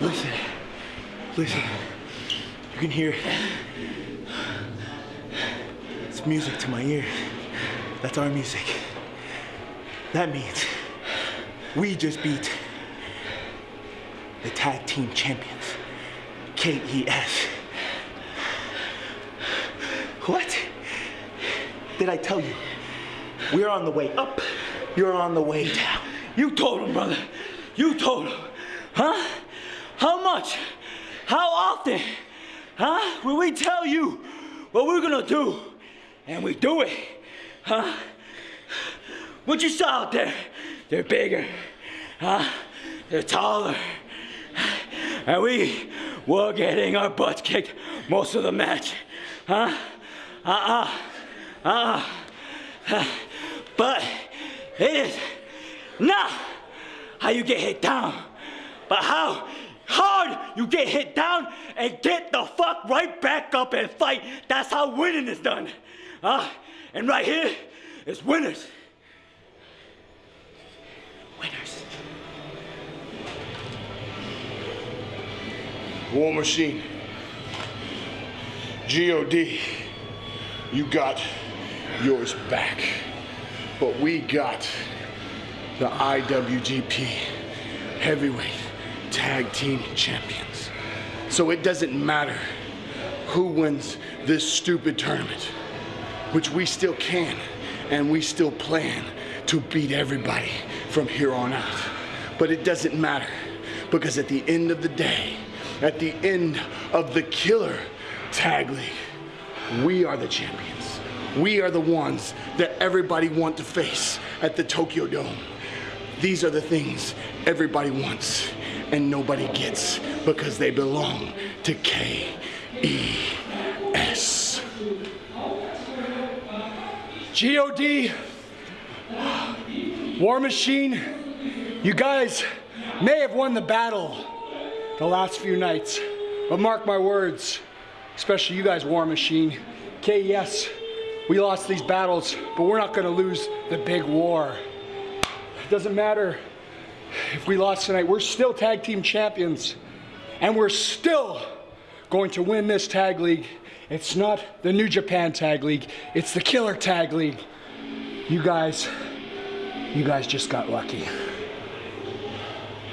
Listen, listen. You can hear it. It's music to my ears. That's our music. That means we just beat the tag team champions, KES. What? Did I tell you? We're on the way up. You're on the way down. You told him, brother. You told him. Huh? How much? How often? Huh? Will we tell you what we're gonna do? And we do it. Huh? What you saw out there? They're bigger. Huh? They're taller. And we were getting our butts kicked most of the match. Huh? Uh-uh. Uh-uh. But it is not how you get hit down, but how you get hit down and get the fuck right back up and fight. That's how winning is done. Uh, and right here is winners. Winners. War Machine. G.O.D. You got yours back. But we got the IWGP Heavyweight Tag Team Champions. So it doesn't matter who wins this stupid tournament, which we still can, and we still plan to beat everybody from here on out. But it doesn't matter because at the end of the day, at the end of the killer tag league, we are the champions. We are the ones that everybody want to face at the Tokyo Dome. These are the things everybody wants and nobody gets because they belong to K-E-S. G.O.D. War Machine, you guys may have won the battle the last few nights, but mark my words, especially you guys, War Machine. KES, we lost these battles, but we're not gonna lose the big war. It doesn't matter if we lost tonight, we're still tag team champions, and we're still going to win this tag league. It's not the New Japan Tag League, it's the Killer Tag League. You guys, you guys just got lucky.